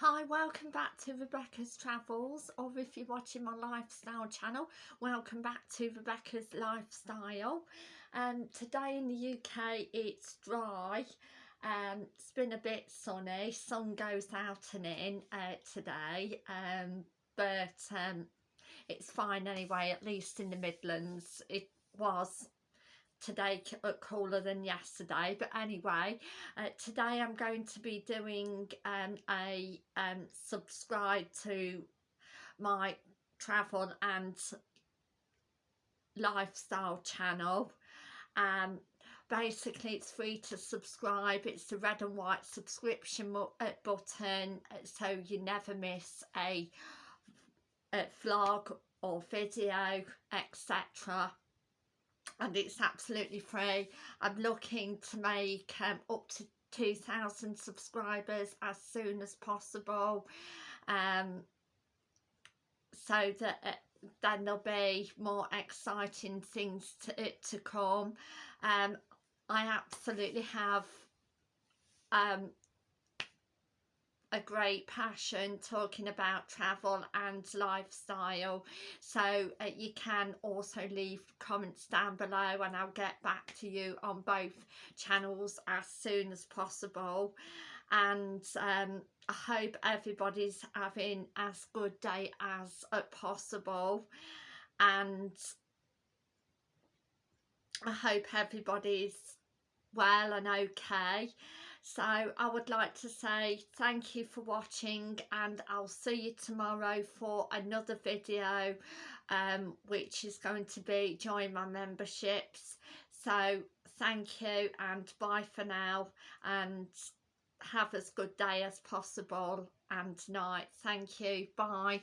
Hi, welcome back to Rebecca's Travels, or if you're watching my lifestyle channel, welcome back to Rebecca's Lifestyle. Um, today in the UK it's dry, um, it's been a bit sunny, sun goes out and in uh, today, um, but um, it's fine anyway, at least in the Midlands. It was today uh, cooler than yesterday but anyway uh, today I'm going to be doing um, a um, subscribe to my travel and lifestyle channel. Um basically it's free to subscribe it's the red and white subscription uh, button uh, so you never miss a, a vlog or video etc and it's absolutely free. I'm looking to make um, up to 2,000 subscribers as soon as possible um, so that uh, then there'll be more exciting things to, uh, to come. Um, I absolutely have um, a great passion talking about travel and lifestyle. So uh, you can also leave comments down below and I'll get back to you on both channels as soon as possible. And um, I hope everybody's having as good day as uh, possible. And I hope everybody's well and okay. So I would like to say thank you for watching and I'll see you tomorrow for another video um, which is going to be join my memberships. So thank you and bye for now and have as good day as possible and night. Thank you. Bye